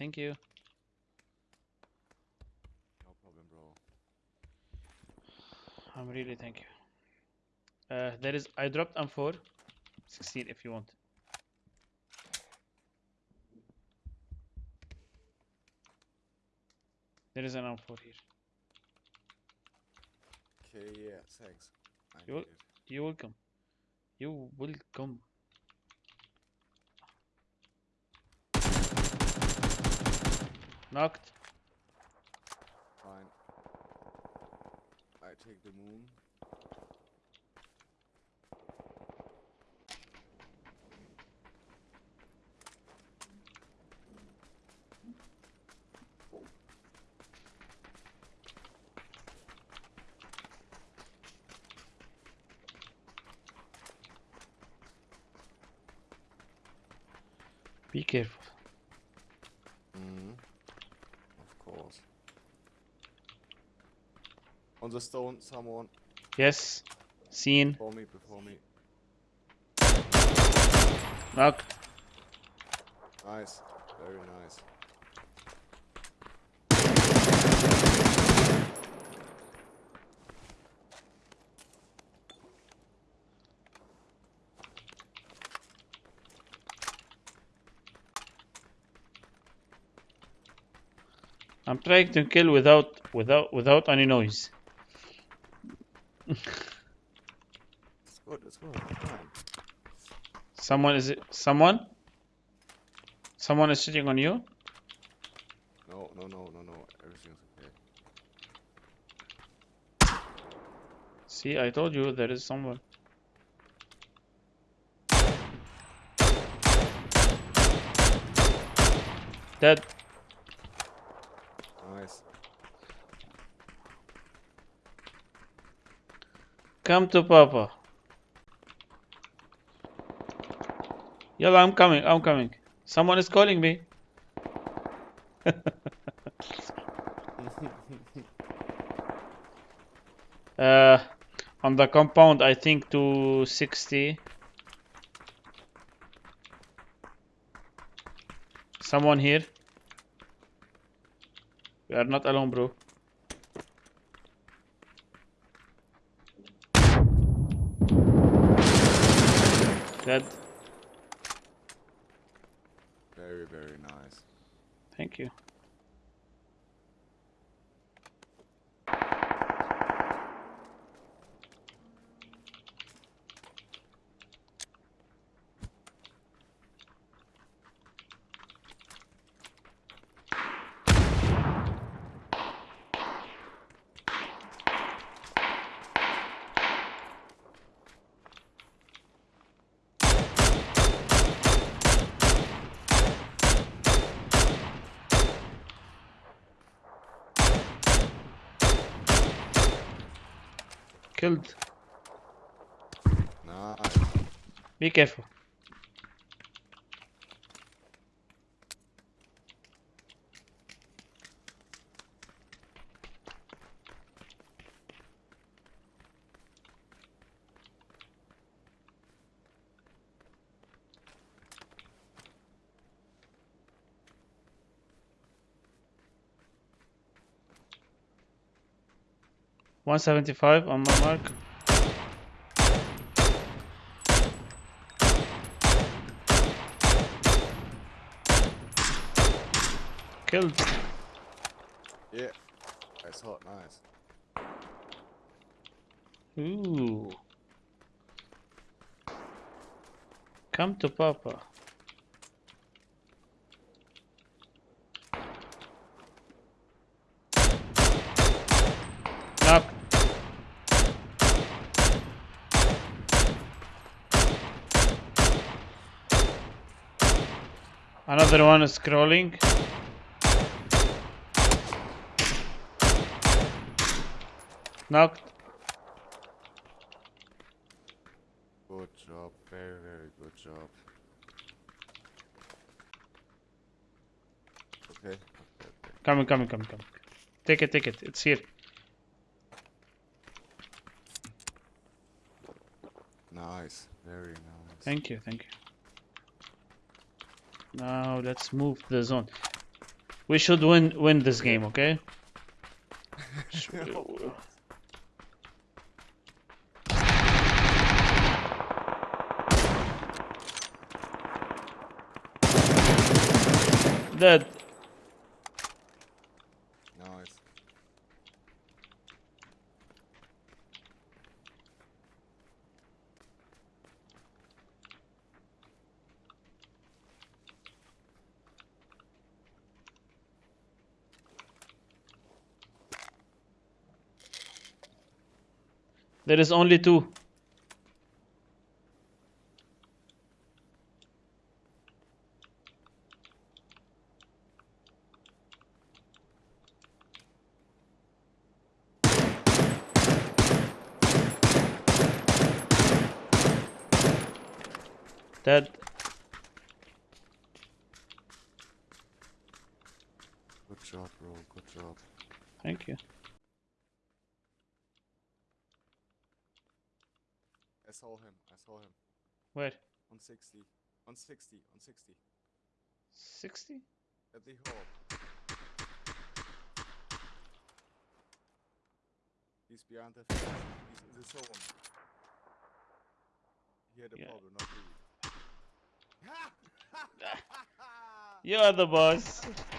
thank you. No problem, bro. I'm really thank you. Uh, there is I dropped M4, 16 if you want. There is an M4 here. Okay, yeah, thanks. I You need it. You're welcome. You welcome. Knocked. Fine. I take the moon. Be careful. Mm. On the stone, someone Yes. Seen. before me, before me. Knocked. Nice, very nice. I'm trying to kill without without without any noise. Good, it's good. Someone is it someone? Someone is sitting on you? No, no, no, no, no. Everything's okay. See, I told you there is someone. Dead. Nice. Come to Papa. Yalla, I'm coming, I'm coming. Someone is calling me. uh, on the compound, I think to 60. Someone here. We are not alone, bro. Dead. Very, very nice. Thank you. Killed. Nice. Be careful. One seventy five on my mark. Killed. Yeah. that's hot. Nice. Ooh. Come to Papa. Knock. Another one is scrolling. Knocked. Good job. Very, very good job. Okay. Coming, coming, coming, coming. Take it, take it. It's here. Nice. Very nice. Thank you, thank you. Now let's move the zone. We should win win this game, okay? Dead. Nice. There is only two. Dead. Good job, bro. Good job. Thank you. Saw him. I saw him. Where? On 60. On 60. On 60. 60? At the hall. He's behind the fence. He's in the zone. He had a Yeah. problem, not me. You are the boss.